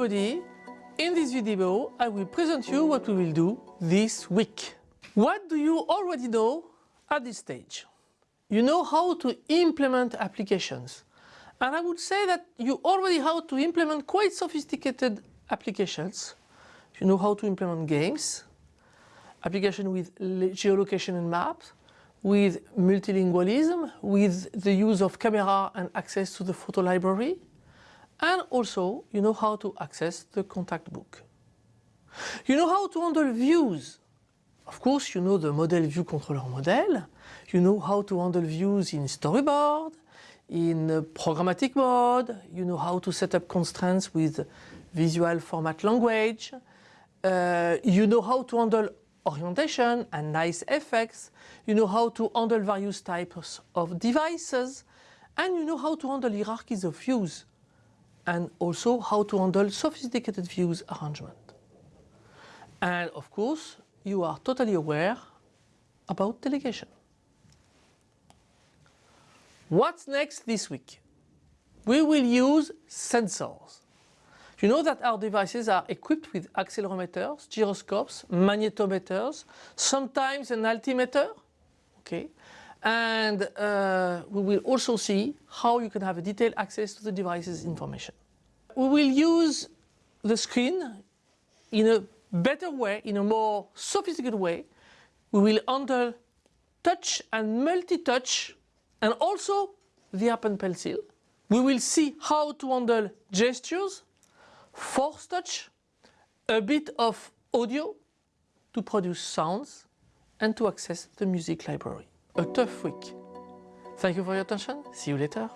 In this video, I will present you what we will do this week. What do you already know at this stage? You know how to implement applications. And I would say that you already how to implement quite sophisticated applications. You know how to implement games, application with geolocation and maps, with multilingualism, with the use of camera and access to the photo library, and also you know how to access the contact book. You know how to handle views. Of course, you know the model view controller model. You know how to handle views in storyboard, in programmatic mode. You know how to set up constraints with visual format language. Uh, you know how to handle orientation and nice effects. You know how to handle various types of devices. And you know how to handle hierarchies of views. And also how to handle sophisticated views arrangement. And of course, you are totally aware about delegation. What's next this week? We will use sensors. You know that our devices are equipped with accelerometers, gyroscopes, magnetometers, sometimes an altimeter. Okay. And uh, we will also see how you can have a detailed access to the device's information. We will use the screen in a better way, in a more sophisticated way. We will handle touch and multi-touch and also the Apple Pencil. We will see how to handle gestures, force touch, a bit of audio to produce sounds and to access the music library. A tough week. Thank you for your attention. See you later.